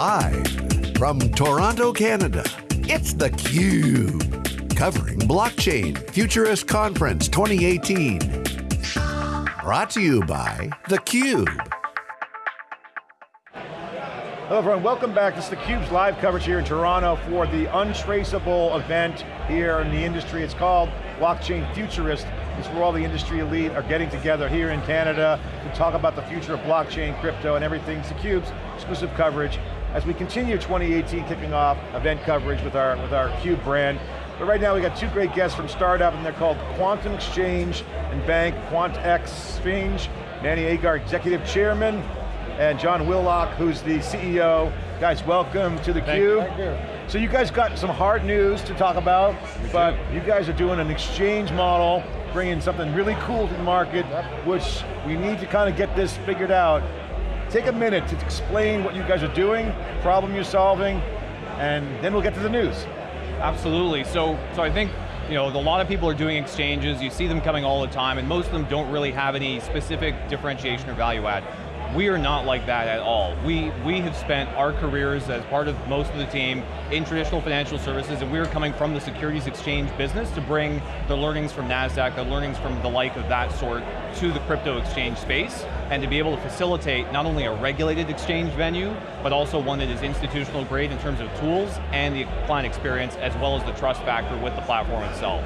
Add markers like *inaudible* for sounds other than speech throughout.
Live from Toronto, Canada, it's theCUBE. Covering Blockchain Futurist Conference 2018. Brought to you by theCUBE. Hello everyone, welcome back. This is theCUBE's live coverage here in Toronto for the Untraceable event here in the industry. It's called Blockchain Futurist. It's where all the industry elite are getting together here in Canada to talk about the future of blockchain, crypto, and everything. It's theCUBE's exclusive coverage as we continue 2018 kicking off event coverage with our, with our CUBE brand. But right now we got two great guests from startup and they're called Quantum Exchange and Bank, QuantX Exchange, Manny Agar, Executive Chairman, and John Willock, who's the CEO. Guys, welcome to the Cube. Thank you. So you guys got some hard news to talk about, We but do. you guys are doing an exchange model, bringing something really cool to the market, Yep. which we need to kind of get this figured out. Take a minute to explain what you guys are doing, problem you're solving, and then we'll get to the news. Absolutely, so, so I think you know, a lot of people are doing exchanges, you see them coming all the time, and most of them don't really have any specific differentiation or value add. We are not like that at all. We, we have spent our careers as part of most of the team in traditional financial services, and we are coming from the securities exchange business to bring the learnings from NASDAQ, the learnings from the like of that sort to the crypto exchange space, and to be able to facilitate not only a regulated exchange venue, but also one that is institutional grade in terms of tools and the client experience, as well as the trust factor with the platform itself.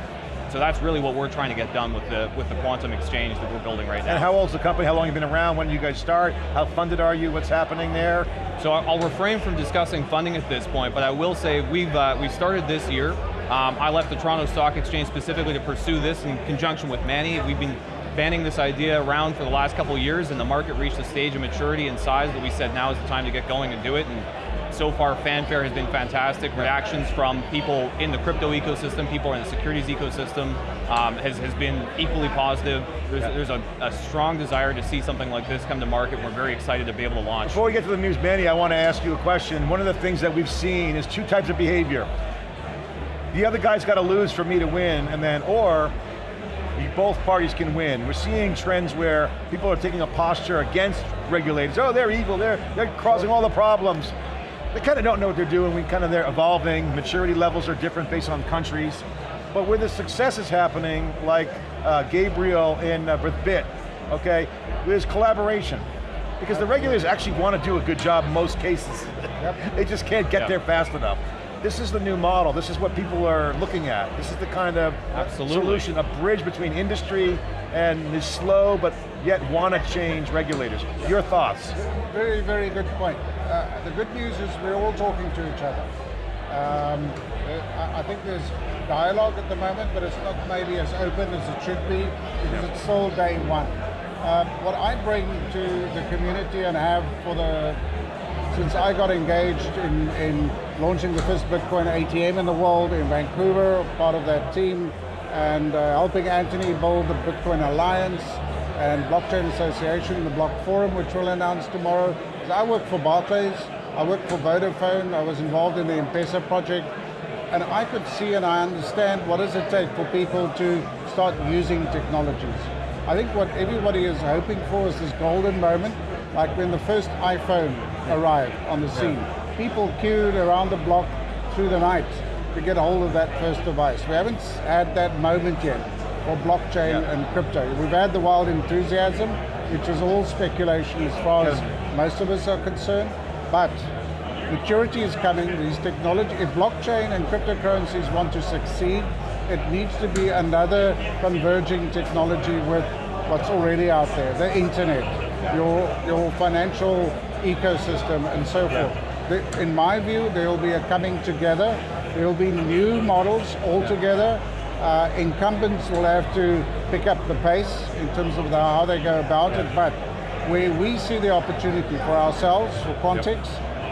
So that's really what we're trying to get done with the, with the Quantum Exchange that we're building right now. And how old's the company? How long have you been around? When did you guys start? How funded are you? What's happening there? So I'll refrain from discussing funding at this point, but I will say we've, uh, we've started this year. Um, I left the Toronto Stock Exchange specifically to pursue this in conjunction with Manny. We've been banning this idea around for the last couple of years and the market reached a stage of maturity and size that we said now is the time to get going and do it. And so far, fanfare has been fantastic. Reactions from people in the crypto ecosystem, people in the securities ecosystem, um, has, has been equally positive. There's, Yeah. there's a, a strong desire to see something like this come to market. We're very excited to be able to launch. Before we get to the news, Manny, I want to ask you a question. One of the things that we've seen is two types of behavior. The other guy's got to lose for me to win, and then, or both parties can win. We're seeing trends where people are taking a posture against regulators. Oh, they're evil, they're, they're causing all the problems. They kind of don't know what they're doing, we kind of, they're evolving, maturity levels are different based on countries. But where the success is happening, like uh, Gabriel in uh, with Bit, okay, there's collaboration. Because the regulators actually want to do a good job in most cases. *laughs* they just can't get Yep. there fast enough. This is the new model, this is what people are looking at. This is the kind of Absolutely. solution, a bridge between industry and the slow but yet want to change regulators. Your thoughts? Very, very good point. Uh, the good news is we're all talking to each other. Um, uh, I think there's dialogue at the moment, but it's not maybe as open as it should be because it's still day one. Um, what I bring to the community and have for the since I got engaged in, in launching the first Bitcoin ATM in the world in Vancouver, part of that team, and uh, helping Anthony build the Bitcoin Alliance and Blockchain Association, the Block Forum, which we'll announce tomorrow. I work for Barclays, I work for Vodafone, I was involved in the M-Pesa project, and I could see and I understand what does it take for people to start using technologies. I think what everybody is hoping for is this golden moment, like when the first iPhone arrived on the scene. People queued around the block through the night to get a hold of that first device. We haven't had that moment yet for blockchain Yeah. and crypto. We've had the wild enthusiasm, which is all speculation as far as most of us are concerned, but maturity is coming, these technology, if blockchain and cryptocurrencies want to succeed, it needs to be another converging technology with what's already out there, the internet, your, your financial ecosystem and so Yeah. forth. The- In my view, there will be a coming together, there will be new models altogether, uh, incumbents will have to pick up the pace in terms of the, how they go about it, but where we see the opportunity for ourselves, for Quantix,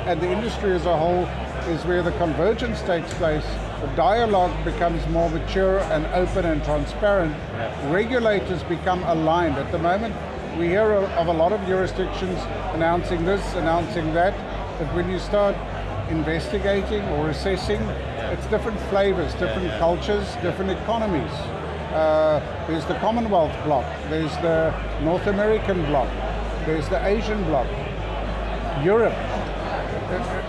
and the industry as a whole, is where the convergence takes place, the dialogue becomes more mature and open and transparent, regulators become aligned. At the moment, we hear of a lot of jurisdictions announcing this, announcing that, but when you start investigating or assessing, it's different flavors, different cultures, different economies. Uh, there's the Commonwealth bloc, there's the North American bloc, there's the Asian bloc, Europe.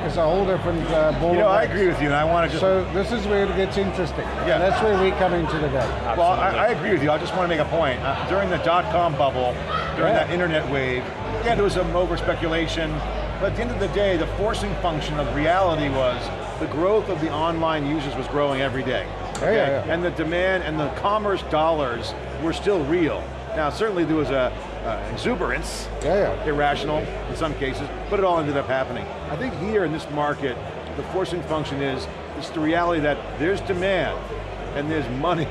is a whole different uh, ball. You know, I agree with you, and I want to just So this is where it gets interesting. Yeah. That's where we come into the game. Well, I, I agree with you. I just want to make a point. Uh, during the dot-com bubble, during Yeah. that internet wave, yeah, there was some over speculation, but at the end of the day, the forcing function of reality was the growth of the online users was growing every day. Yeah, yeah, yeah. And the demand and the commerce dollars were still real. Now, certainly there was a uh, exuberance, Yeah, yeah. irrational in some cases, but it all ended up happening. I think here in this market, the forcing function is, it's the reality that there's demand and there's money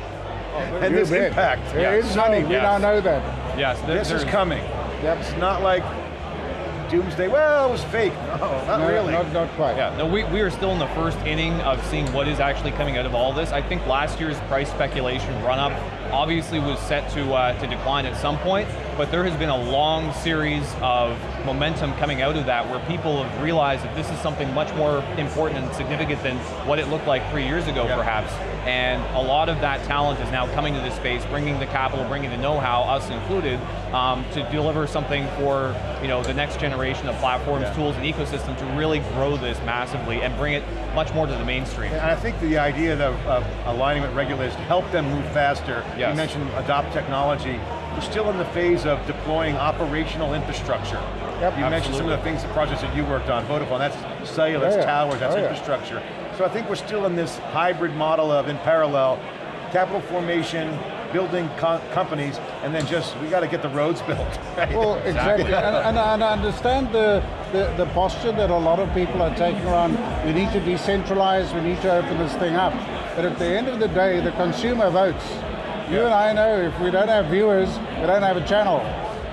and You there's bet. impact. There is money, we yes. now know that. Yes, there- This is coming. Yep. It's not like doomsday, well, it was fake. *laughs* No, not No, really. Not, not quite. Yeah, no, we, we are still in the first inning of seeing what is actually coming out of all this. I think last year's price speculation run up obviously was set to uh, to decline at some point, but there has been a long series of momentum coming out of that where people have realized that this is something much more important and significant than what it looked like three years ago, Yeah. perhaps. And a lot of that talent is now coming to this space, bringing the capital, bringing the know-how, us included, um, to deliver something for you know the next generation of platforms, Yeah. tools, and ecosystem to really grow this massively and bring it much more to the mainstream. And I think the idea of, of aligning with regulators to help them move faster, Yes. you mentioned adopt technology, we're still in the phase of deploying operational infrastructure. Yep. you mentioned some of the things, the projects that you worked on, Vodafone, that's cellular, that's Oh, yeah. towers, that's Oh, yeah. infrastructure. So I think we're still in this hybrid model of, in parallel, capital formation, building co- companies, and then just, we got to get the roads *laughs* built. right? Well, exactly, and, and, and I understand the, the, the posture that a lot of people are taking around, we need to decentralize, we need to open this thing up. But at the end of the day, the consumer votes. You and I know if we don't have viewers, we don't have a channel.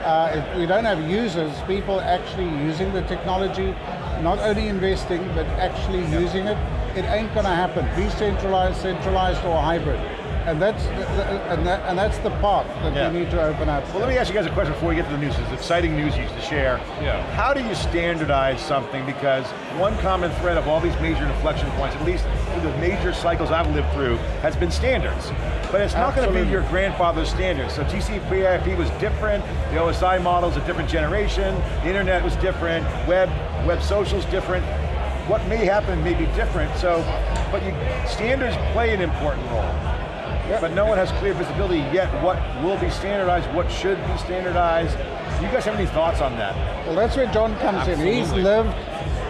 Uh, if we don't have users, people actually using the technology, not only investing, but actually using it, it ain't gonna happen. Decentralized, centralized, or hybrid. And that's, and, that, and that's the path that Yeah. we need to open up. Well, let me ask you guys a question before we get to the news. It's exciting news you used to share. Yeah. How do you standardize something? Because one common thread of all these major inflection points, at least through the major cycles I've lived through, has been standards. But it's not going to be your grandfather's standards. So TCP/IP was different. The OSI model is a different generation. The internet was different. Web, web social's different. What may happen may be different. So, but you, standards play an important role. But no one has clear visibility yet what will be standardized, what should be standardized. Do you guys have any thoughts on that? Well, that's where John comes in. He's lived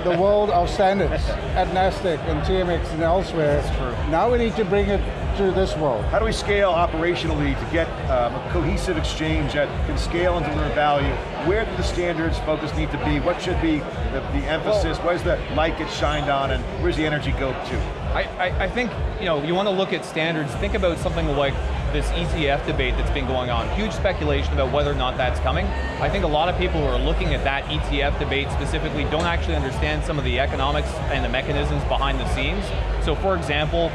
the world of standards at NASDAQ and TMX and elsewhere. That's true. Now we need to bring it to this world. How do we scale operationally to get um, a cohesive exchange that can scale and deliver value? Where do the standards focus need to be? What should be the, the emphasis? Where's the light get shined on and where's the energy go to? I, I, I think you know you want to look at standards. Think about something like this ETF debate that's been going on. Huge speculation about whether or not that's coming. I think a lot of people who are looking at that ETF debate specifically don't actually understand some of the economics and the mechanisms behind the scenes. So, for example,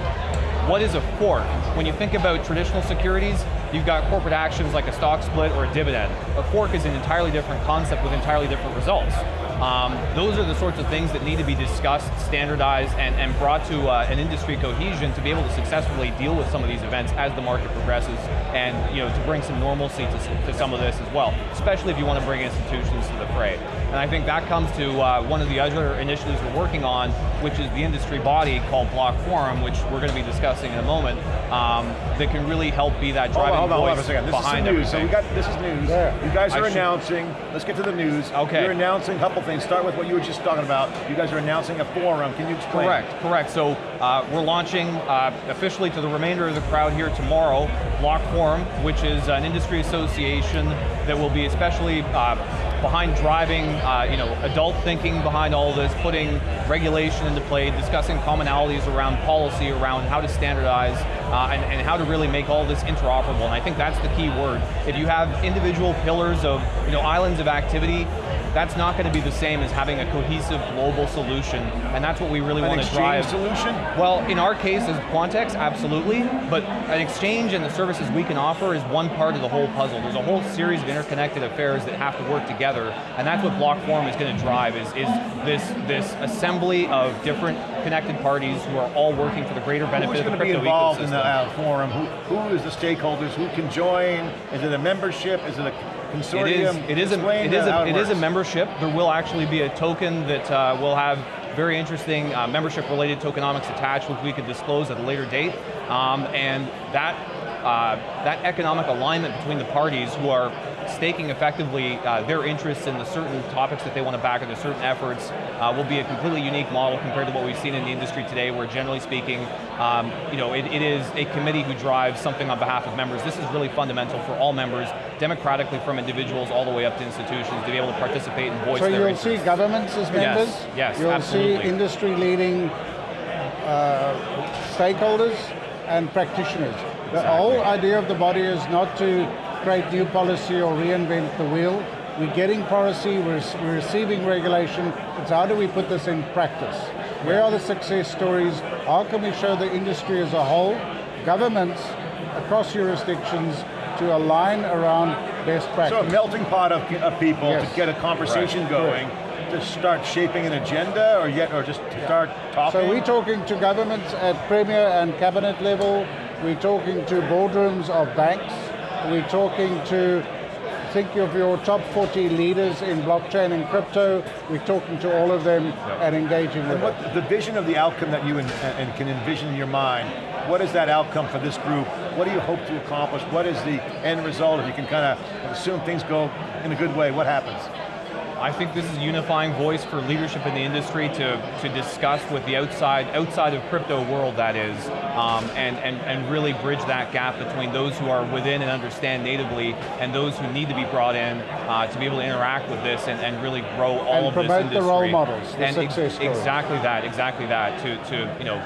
what is a fork? When you think about traditional securities, you've got corporate actions like a stock split or a dividend. A fork is an entirely different concept with entirely different results. Um, those are the sorts of things that need to be discussed, standardized, and, and brought to uh, an industry cohesion to be able to successfully deal with some of these events as the market progresses, and you know to bring some normalcy to, to some of this as well. Especially if you want to bring institutions to the fray. And I think that comes to uh, one of the other initiatives we're working on, which is the industry body called Block Forum, which we're going to be discussing in a moment, um, that can really help be that Hold driving on, hold on, hold on voice for a second. This is news. everything. So we got, this is news. Yeah. You guys I are should- announcing, let's get to the news. Okay. You're announcing a couple things. Start with what you were just talking about. You guys are announcing a forum. Can you explain? Correct, correct. So uh, we're launching uh, officially to the remainder of the crowd here tomorrow, Block Forum, which is an industry association that will be especially uh, behind driving, uh, you know, adult thinking behind all this, putting regulation into play, discussing commonalities around policy, around how to standardize, uh, and, and how to really make all this interoperable. And I think that's the key word. If you have individual pillars of, you know, islands of activity, that's not going to be the same as having a cohesive global solution, and that's what we really An want to exchange drive. solution? Well, in our case as Quantex, absolutely, but an exchange and the services we can offer is one part of the whole puzzle. There's a whole series of interconnected affairs that have to work together, and that's what Block Forum is going to drive, is, is this, this assembly of different connected parties who are all working for the greater benefit Who's of the crypto ecosystem. Who's going to be involved in the uh, forum? Who, who is the stakeholders? Who can join? Is it a membership? Is it a It consortium? is, it is, a, it is, a, it is a membership. There will actually be a token that uh, will have very interesting uh, membership-related tokenomics attached, which we could disclose at a later date. Um, and that uh, that economic alignment between the parties who are staking effectively uh, their interests in the certain topics that they want to back or the certain efforts uh, will be a completely unique model compared to what we've seen in the industry today where generally speaking, um, you know, it, it is a committee who drives something on behalf of members. This is really fundamental for all members, democratically from individuals all the way up to institutions to be able to participate and voice so their you'll interests. see governments as members? Yes, yes, You'll absolutely. see industry leading uh, stakeholders and practitioners. The whole idea of the body is not to create new policy or reinvent the wheel. We're getting policy, we're, we're receiving regulation, it's how do we put this in practice? Where are the success stories? How can we show the industry as a whole, governments across jurisdictions to align around best practice? So a melting pot of, of people Yes. to get a conversation Right. going, to start shaping an agenda, or yet, or just to start talking. So we're talking to governments at premier and cabinet level, we're talking to boardrooms of banks, we're talking to, think of your top 40 leaders in blockchain and crypto, we're talking to all of them and engaging with And them. what the vision of the outcome that you en- and can envision in your mind, what is that outcome for this group? What do you hope to accomplish? What is the end result? If you can kind of assume things go in a good way, what happens? I think this is a unifying voice for leadership in the industry to, to discuss with the outside, outside of crypto world that is, um, and, and, and really bridge that gap between those who are within and understand natively and those who need to be brought in uh, to be able to interact with this and, and really grow all And of promote this the industry. role models, the and ex- success stories. Exactly that, exactly that, to, to you know,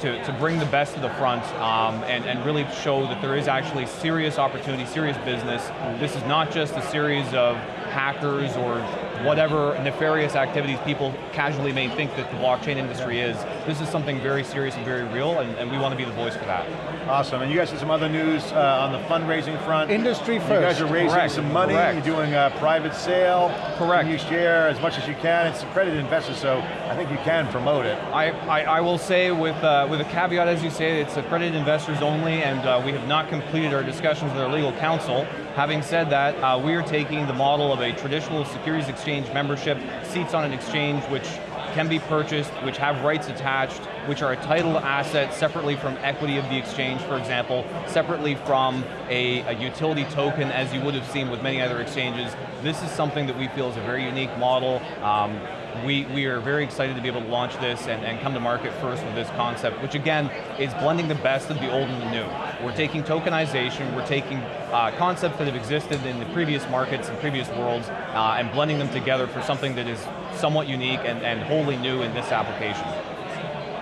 to, to bring the best to the front um, and, and really show that there is actually serious opportunity, serious business. This is not just a series of hackers or whatever nefarious activities people casually may think that the blockchain industry is. This is something very serious and very real, and, and we want to be the voice for that. Awesome, and you guys did some other news uh, on the fundraising front. Industry first. You guys are raising Correct, some money, correct. you're doing a private sale. Correct. Can you share as much as you can? It's accredited investors, so I think you can promote it. I, I, I will say with, uh, with a caveat, as you say, it's accredited investors only, and uh, we have not completed our discussions with our legal counsel. Having said that, uh, we are taking the model of a traditional securities exchange membership, seats on an exchange which can be purchased, which have rights attached, which are a title asset separately from equity of the exchange, for example, separately from a, a utility token as you would have seen with many other exchanges. This is something that we feel is a very unique model. Um, we, we are very excited to be able to launch this and, and come to market first with this concept, which again, is blending the best of the old and the new. We're taking tokenization, we're taking uh, concepts that have existed in the previous markets and previous worlds, uh, and blending them together for something that is somewhat unique and, and wholly new in this application.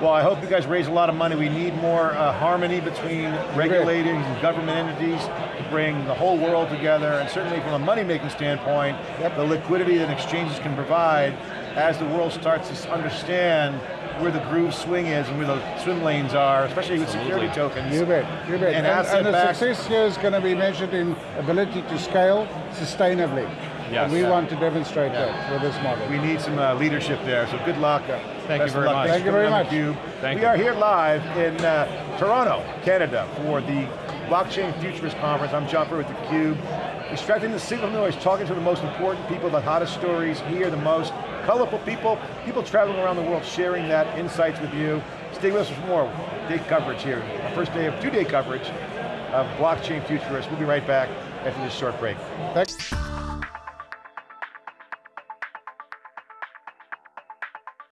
Well, I hope you guys raise a lot of money. We need more uh, harmony between regulators and government entities to bring the whole world together, and certainly from a money-making standpoint, the liquidity that exchanges can provide as the world starts to understand where the groove swing is and where the swim lanes are, especially with security tokens. You bet, you bet. And And, and the success here is going to be measured in ability to scale sustainably. Yes. And we Yeah. want to demonstrate Yeah. that with this model. We need some uh, leadership there, so good luck. Thank you Best of very luck. much. Thank you very much. theCUBE. Thank we you. are here live in uh, Toronto, Canada for the Blockchain Futurist Conference. I'm John Furrier with theCUBE. Extracting the signal noise, talking to the most important people, the hottest stories, here the most colorful people, people traveling around the world sharing that insights with you. Stay with us for more day coverage here. Our first day of two-day coverage of Blockchain Futurists. We'll be right back after this short break. Thanks.